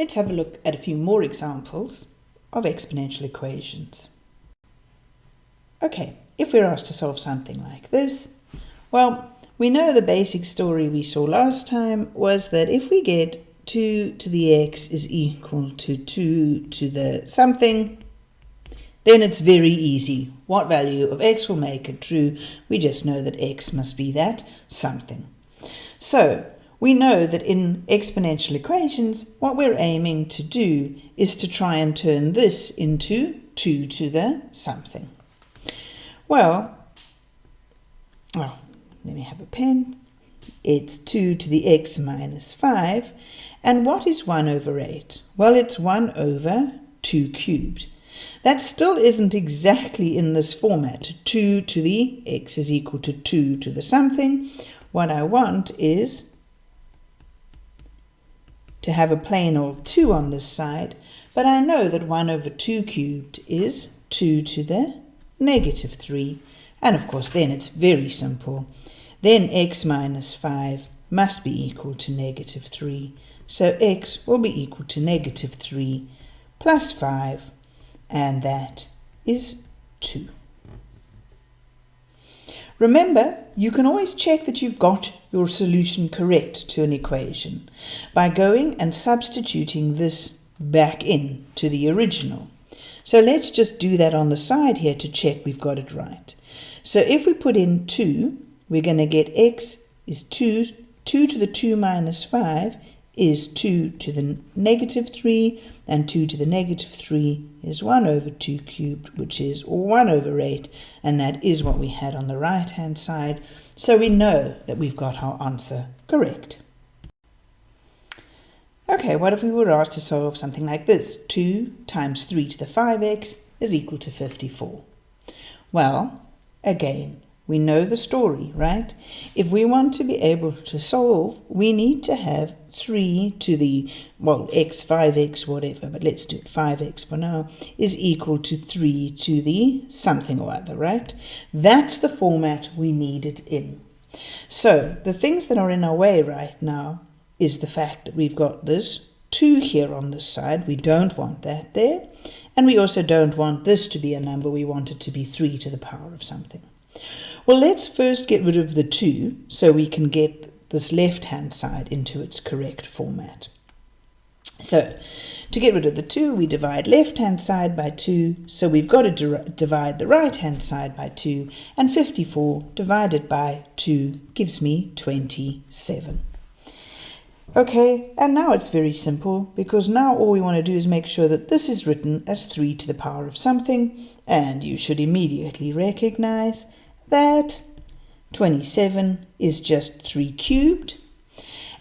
Let's have a look at a few more examples of exponential equations. Okay, if we're asked to solve something like this, well, we know the basic story we saw last time was that if we get 2 to the x is equal to 2 to the something, then it's very easy. What value of x will make it true? We just know that x must be that something. So we know that in exponential equations, what we're aiming to do is to try and turn this into 2 to the something. Well, oh, let me have a pen. It's 2 to the x minus 5. And what is 1 over 8? Well, it's 1 over 2 cubed. That still isn't exactly in this format. 2 to the x is equal to 2 to the something. What I want is to have a plain old 2 on this side, but I know that 1 over 2 cubed is 2 to the negative 3. And of course then it's very simple. Then x minus 5 must be equal to negative 3. So x will be equal to negative 3 plus 5, and that is 2. Remember, you can always check that you've got your solution correct to an equation by going and substituting this back in to the original. So let's just do that on the side here to check we've got it right. So if we put in 2, we're going to get x is 2, 2 to the 2 minus 5 is 2 to the negative 3, and 2 to the negative 3 is 1 over 2 cubed, which is 1 over 8, and that is what we had on the right-hand side. So we know that we've got our answer correct. Okay, what if we were asked to solve something like this? 2 times 3 to the 5x is equal to 54. Well, again, we know the story, right? If we want to be able to solve, we need to have 3 to the, well, x, 5x, whatever, but let's do it 5x for now, is equal to 3 to the something or other, right? That's the format we need it in. So the things that are in our way right now is the fact that we've got this 2 here on this side. We don't want that there. And we also don't want this to be a number. We want it to be 3 to the power of something. Well, let's first get rid of the 2 so we can get this left-hand side into its correct format. So, to get rid of the 2, we divide left-hand side by 2, so we've got to divide the right-hand side by 2, and 54 divided by 2 gives me 27. Okay, and now it's very simple, because now all we want to do is make sure that this is written as 3 to the power of something, and you should immediately recognize that 27 is just 3 cubed.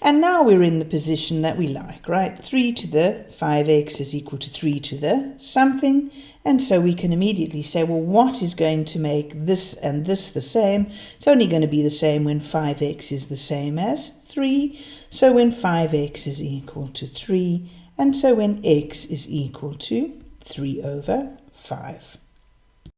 And now we're in the position that we like, right? 3 to the 5x is equal to 3 to the something. And so we can immediately say, well, what is going to make this and this the same? It's only going to be the same when 5x is the same as 3. So when 5x is equal to 3, and so when x is equal to 3 over 5.